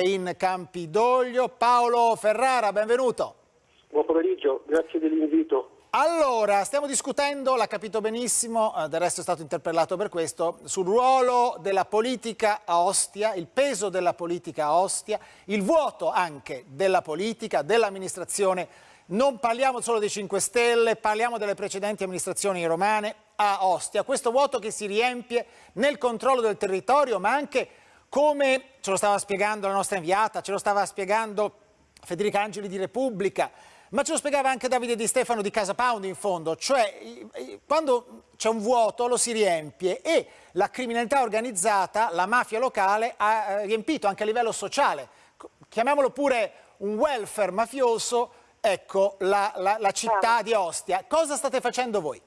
in Campidoglio. Paolo Ferrara, benvenuto. Buon pomeriggio, grazie dell'invito. Allora, stiamo discutendo, l'ha capito benissimo, eh, del resto è stato interpellato per questo, sul ruolo della politica a Ostia, il peso della politica a Ostia, il vuoto anche della politica, dell'amministrazione. Non parliamo solo dei 5 Stelle, parliamo delle precedenti amministrazioni romane a Ostia. Questo vuoto che si riempie nel controllo del territorio, ma anche come ce lo stava spiegando la nostra inviata, ce lo stava spiegando Federica Angeli di Repubblica, ma ce lo spiegava anche Davide Di Stefano di Casa Pound in fondo, cioè quando c'è un vuoto lo si riempie e la criminalità organizzata, la mafia locale ha eh, riempito anche a livello sociale, chiamiamolo pure un welfare mafioso, ecco la, la, la città di Ostia. Cosa state facendo voi?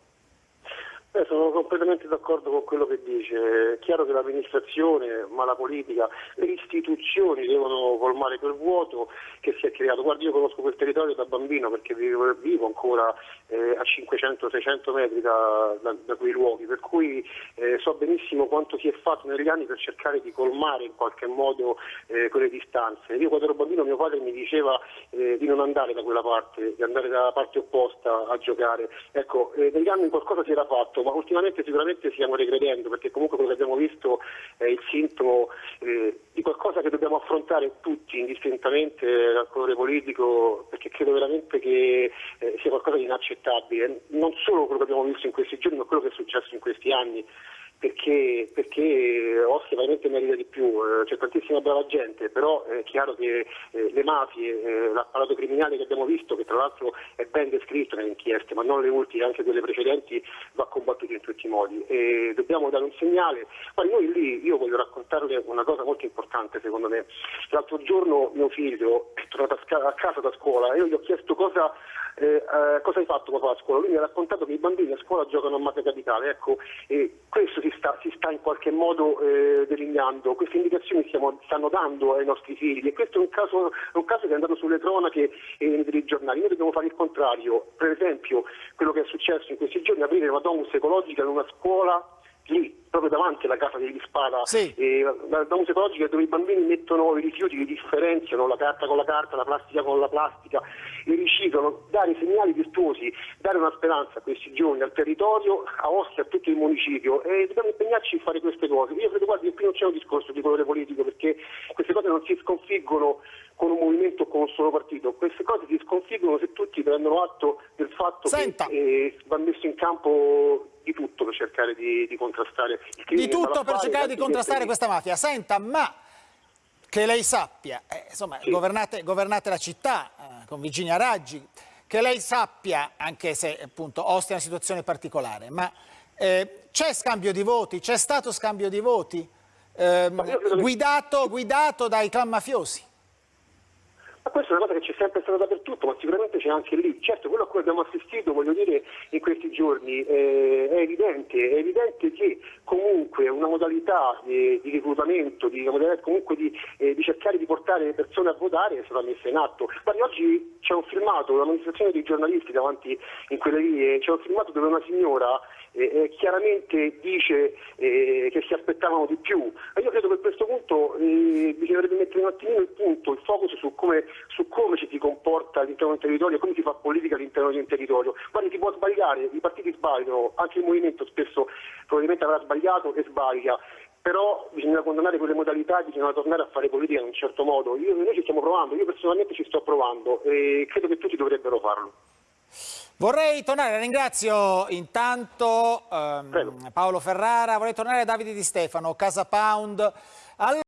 Beh, sono completamente d'accordo con quello che dice. È chiaro che l'amministrazione, ma la politica, le istituzioni devono colmare quel vuoto che si è creato. Guardi, io conosco quel territorio da bambino perché vivo, vivo ancora eh, a 500-600 metri da, da, da, quei luoghi, per cui eh, so benissimo quanto si è fatto negli anni per cercare di colmare in qualche modo eh, quelle distanze. Io quando ero bambino mio padre mi diceva eh, di non andare da quella parte, di andare dalla parte opposta a giocare. Ecco, eh, negli anni qualcosa si era fatto ma ultimamente sicuramente stiamo regredendo perché comunque quello che abbiamo visto è il sintomo eh, di qualcosa che dobbiamo affrontare tutti indistintamente dal colore politico perché credo veramente che eh, sia qualcosa di inaccettabile, non solo quello che abbiamo visto in questi giorni ma quello che è successo in questi anni perché, perché Ostia veramente merita di più, eh, c'è tantissima brava gente, però è chiaro che eh, le mafie, eh, l'apparato criminale che abbiamo visto, che tra l'altro è ben descritto nelle inchieste, ma non le ultime, anche quelle precedenti, va combattuto in tutti i modi. E dobbiamo dare un segnale. Guardi, noi lì, io voglio raccontarle una cosa molto importante secondo me. L'altro giorno mio figlio è tornato a casa da scuola e io gli ho chiesto cosa eh, cosa hai fatto papà a scuola? Lui mi ha raccontato che i bambini a scuola giocano a mafia capitale, ecco, questo si sta, si sta in qualche modo eh, delineando, queste indicazioni stiamo, stanno dando ai nostri figli. E questo è un caso, un caso che è andato sulle cronache e nei giornali, noi dobbimu fare il contrario, per esempio quello che è successo in questi giorni, aprire una domus ecologica in una scuola lì, proprio davanti alla casa degli Spada, sì. eh, la domus ecologica dove i bambini mettono i rifiuti, li differenziano, la carta con la carta, la plastica con la plastica, li riciclano, dare segnali virtuosi, dare una speranza a questi giovani, al territorio, a Ostia, a tutto il municipio e dobbiamo impegnarci a fare queste cose. Io credo guardi, che qui non c'è un discorso di colore politico perché queste cose non si sconfiggono con un movimento o con un solo partito, queste cose si sconfiggono se tutti prendono atto del fatto Senta. che eh, va messo in campo di tutto per cercare di, di contrastare. Di tutto per cercare di contrastare questa mafia. Senta, ma che lei sappia, eh, insomma, sì. governate, governate, la città eh, con Virginia Raggi, che lei sappia, anche se appunto Ostia è una situazione particolare, ma eh, c'è scambio di voti, c'è stato scambio di voti ehm, guidato, guidato dai clan mafiosi? Ma questa è una cosa che c'è sempre stata dappertutto, ma sicuramente c'è anche lì. Certo, quello a cui abbiamo assistito, voglio dire, in questi giorni eh, è evidente, è evidente che comunque una modalità eh, di reclutamento, di, comunque di, eh, di, cercare di portare le persone a votare è stata messa in atto. Guardi, oggi c'è un filmato, una manifestazione dei giornalisti davanti in quelle vie, c'è un filmato dove una signora eh, eh, chiaramente dice eh, che si aspettavano di più. E io credo che a questo punto bisognerebbe mettere un attimino il punto, il focus su come, su come ci si comporta all'interno del territorio, come si fa politica all'interno di un territorio. Guardi, si può sbagliare, i partiti sbagliano, anche il movimento spesso probabilmente avrà sbagliato e sbaglia però bisogna condannare quelle modalità e bisogna tornare a fare politica in un certo modo. Io, noi ci stiamo provando, io personalmente ci sto provando e credo che tutti dovrebbero farlo. Vorrei tornare, ringrazio intanto ehm, Paolo Ferrara, vorrei tornare a Davide Di Stefano, Casa Pound. Allora...